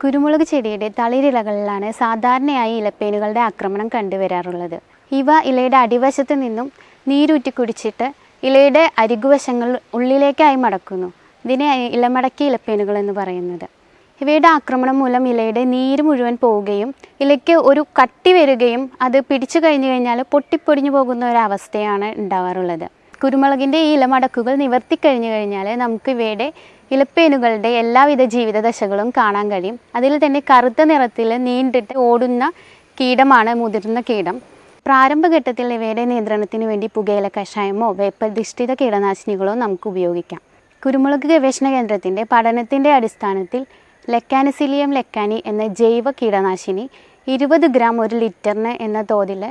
കുരുമുളക് ചെടിയുടെ തളിരിലകളിലാണ് സാധാരണയായി ഇലപ്പേനുകളുടെ ആക്രമണം കണ്ടുവരാറുള്ളത്. ഇവ ഇലയുടെ അടിവശത്ത് നിന്നും നീരൂറ്റി കുടിച്ചിട്ട് ഇലയുടെ അരികുവശങ്ങൾ ഉള്ളിലേക്കായി മടക്കുന്നു. ഇതിനെ ഇലമടക്കി ഇലപ്പേനുകൾ എന്ന് പറയുന്നത്. ഇവയുടെ ആക്രമണം മൂലം ഇലയുടെ നീര് മുഴുവൻ പോവുകയും ഇലയ്ക്ക് ഒരു കട്ടി വരികയും അത് പിടിച്ചു കഴിഞ്ഞു കഴിഞ്ഞാൽ പൊട്ടിപ്പൊടിഞ്ഞു പോകുന്ന ഒരു അവസ്ഥയാണ് ഉണ്ടാവാറുള്ളത്. കുരുമുളകിന്റെ ഈ ഇലമടക്കുകൾ നിവർത്തി കഴിഞ്ഞു കഴിഞ്ഞാൽ നമുക്ക് ഇവയുടെ ഇലപ്പേനുകളുടെ എല്ലാവിധ ജീവിതദശകളും കാണാൻ കഴിയും. അതിൽ തന്നെ കറുത്ത നിറത്തിൽ നീണ്ടിട്ട് ഓടുന്ന കീടമാണ് മുതിർന്ന കീടം. പ്രാരംഭഘട്ടത്തിൽ ഇവയുടെ നിയന്ത്രണത്തിന് വേണ്ടി പുകയില കഷായമോ വേപ്പധിഷ്ഠിത കീടനാശിനികളോ നമുക്ക് ഉപയോഗിക്കാം. കുരുമുളക് ഗവേഷണ കേന്ദ്രത്തിന്റെ പഠനത്തിന്റെ അടിസ്ഥാനത്തിൽ ലെക്കാനിസിലിയം ലക്കാനി എന്ന ജൈവ കീടനാശിനി ഇരുപത് ഗ്രാം ഒരു ലിറ്ററിന് എന്ന തോതിൽ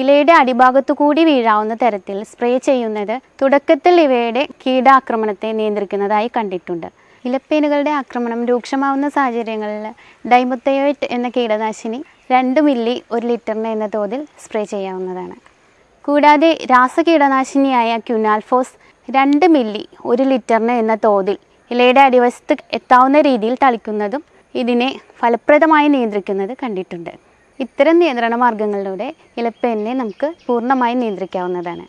ഇലയുടെ അടിഭാഗത്തു കൂടി വീഴാവുന്ന തരത്തിൽ സ്പ്രേ ചെയ്യുന്നത് തുടക്കത്തിൽ ഇവയുടെ കീടാക്രമണത്തെ നിയന്ത്രിക്കുന്നതായി കണ്ടിട്ടുണ്ട്. ഇലപ്പേനുകളുടെ ആക്രമണം രൂക്ഷമാവുന്ന സാഹചര്യങ്ങളിൽ ഡൈമുത്തയോയിറ്റ് എന്ന കീടനാശിനി രണ്ട് മില്ലി ഒരു ലിറ്ററിന് എന്ന തോതിൽ സ്പ്രേ ചെയ്യാവുന്നതാണ്. കൂടാതെ രാസകീടനാശിനിയായ ക്യുനാൽഫോസ് രണ്ട് മില്ലി ഒരു ലിറ്ററിന് എന്ന തോതിൽ ഇലയുടെ അടിവശത്ത് എത്താവുന്ന രീതിയിൽ തളിക്കുന്നതും ഇതിനെ ഫലപ്രദമായി നിയന്ത്രിക്കുന്നത് കണ്ടിട്ടുണ്ട്. ഇത്തരം നിയന്ത്രണ മാർഗങ്ങളിലൂടെ ഇലപ്പേനിനെ നമുക്ക് പൂർണമായും നിയന്ത്രിക്കാവുന്നതാണ്.